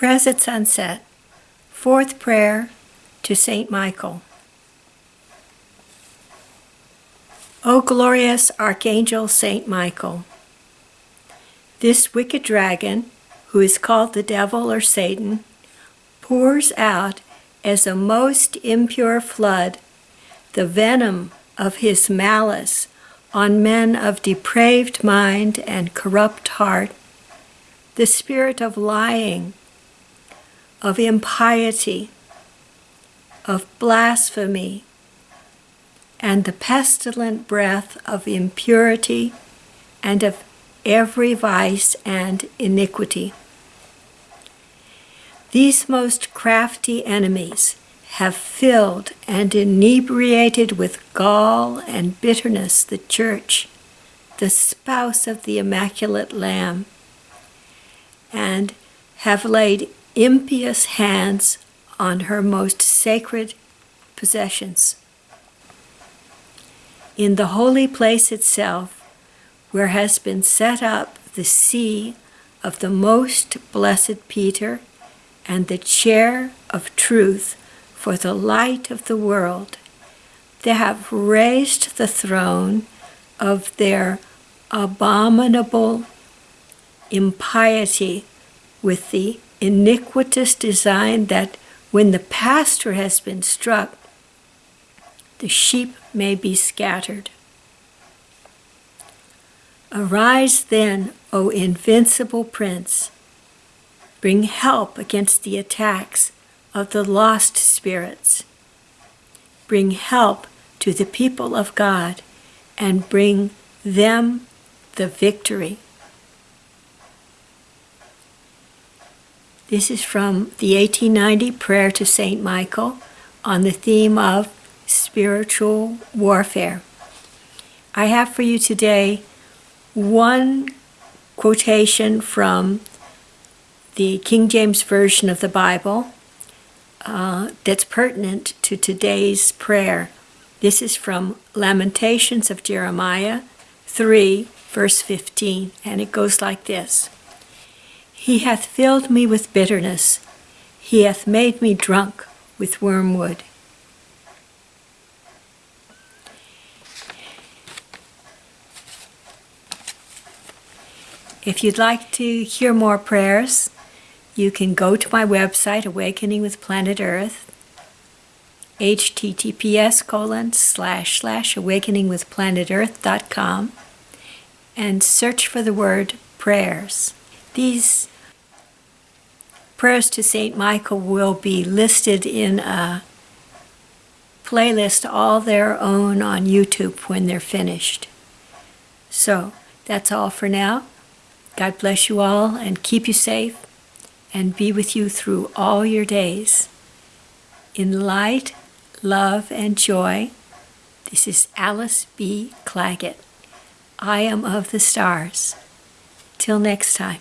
Prayers at Sunset, Fourth Prayer to Saint Michael. O glorious Archangel Saint Michael, this wicked dragon, who is called the devil or Satan, pours out as a most impure flood the venom of his malice on men of depraved mind and corrupt heart, the spirit of lying, of impiety, of blasphemy, and the pestilent breath of impurity and of every vice and iniquity. These most crafty enemies have filled and inebriated with gall and bitterness the church, the spouse of the Immaculate Lamb, and have laid impious hands on her most sacred possessions. In the holy place itself, where has been set up the see of the most blessed Peter and the chair of truth for the light of the world, they have raised the throne of their abominable impiety with the iniquitous design that when the pastor has been struck, the sheep may be scattered. Arise then, O invincible prince, bring help against the attacks of the lost spirits. Bring help to the people of God and bring them the victory. This is from the 1890 Prayer to St. Michael on the theme of spiritual warfare. I have for you today one quotation from the King James Version of the Bible uh, that's pertinent to today's prayer. This is from Lamentations of Jeremiah 3, verse 15, and it goes like this. He hath filled me with bitterness. He hath made me drunk with wormwood. If you'd like to hear more prayers, you can go to my website, Awakening with Planet Earth, https colon slash slash awakeningwithplanetearth.com, and search for the word prayers. These prayers to St. Michael will be listed in a playlist all their own on YouTube when they're finished. So that's all for now. God bless you all and keep you safe and be with you through all your days. In light, love, and joy, this is Alice B. Clagett. I am of the stars. Till next time.